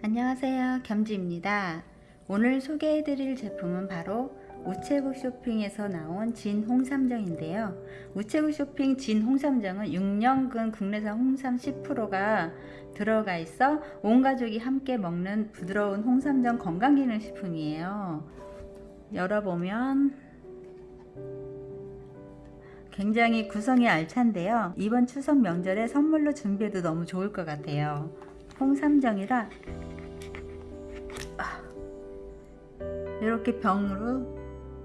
안녕하세요. 겸지입니다. 오늘 소개해드릴 제품은 바로 우체국 쇼핑에서 나온 진 홍삼정인데요. 우체국 쇼핑 진 홍삼정은 6년근 국내산 홍삼 10%가 들어가 있어 온 가족이 함께 먹는 부드러운 홍삼정 건강기능식품이에요. 열어보면 굉장히 구성이 알찬데요. 이번 추석 명절에 선물로 준비해도 너무 좋을 것 같아요. 홍삼정이라 이렇게 병으로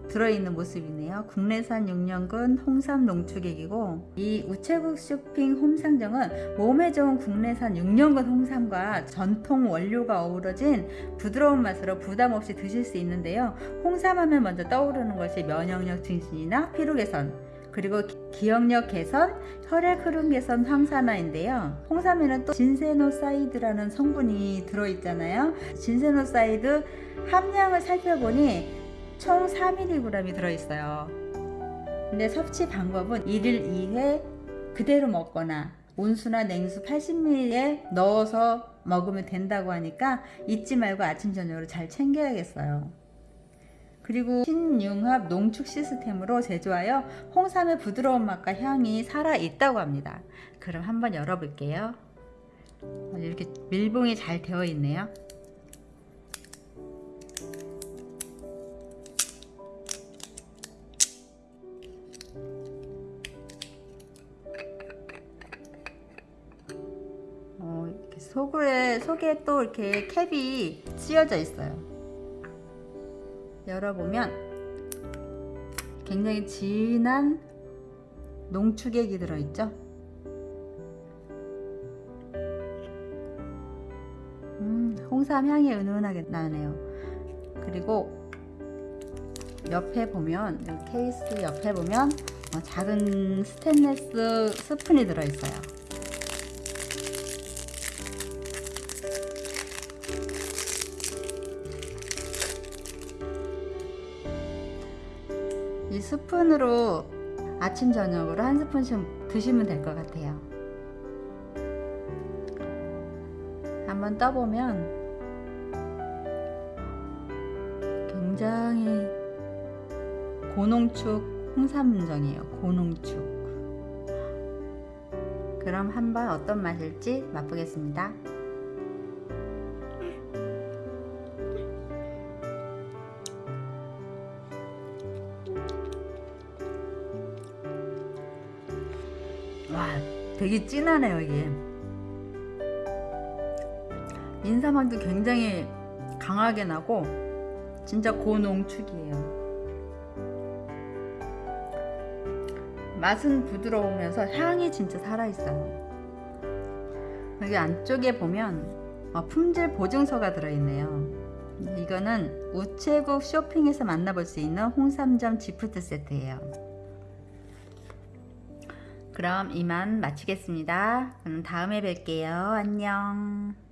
들어있는 모습이네요. 국내산 6년근 홍삼 농축액이고 이 우체국 쇼핑 홍삼정은 몸에 좋은 국내산 6년근 홍삼과 전통 원료가 어우러진 부드러운 맛으로 부담 없이 드실 수 있는데요. 홍삼하면 먼저 떠오르는 것이 면역력 증진이나 피로 개선 그리고 기억력 개선, 혈액 흐름 개선 항산화인데요. 홍삼에는 또 진세노사이드라는 성분이 들어있잖아요. 진세노사이드 함량을 살펴보니 총 4mg이 들어있어요. 근데 섭취 방법은 1일 2회 그대로 먹거나 온수나 냉수 80ml에 넣어서 먹으면 된다고 하니까 잊지 말고 아침 저녁으로 잘 챙겨야겠어요. 그리고 신융합 농축 시스템으로 제조하여 홍삼의 부드러운 맛과 향이 살아있다고 합니다. 그럼 한번 열어볼게요. 이렇게 밀봉이 잘 되어 있네요. 어, 속에 또 이렇게 캡이 씌어져 있어요. 열어보면 굉장히 진한 농축액이 들어있죠? 음, 홍삼 향이 은은하게 나네요. 그리고 옆에 보면 케이스 옆에 보면 어, 작은 스테인레스 스푼이 들어있어요 이 스푼으로 아침 저녁으로 한 스푼씩 드시면 될 것 같아요. 한번 떠보면 굉장히 고농축 홍삼정이에요. 고농축. 그럼 한번 어떤 맛일지 맛보겠습니다 와 되게 진하네요 이게. 인삼향도 굉장히 강하게 나고 진짜 고농축이에요. 맛은 부드러우면서 향이 진짜 살아있어요. 여기 안쪽에 보면 어, 품질 보증서가 들어있네요. 이거는 우체국 쇼핑에서 만나볼 수 있는 홍삼점 지프트 세트예요 그럼 이만 마치겠습니다. 다음에 뵐게요. 안녕.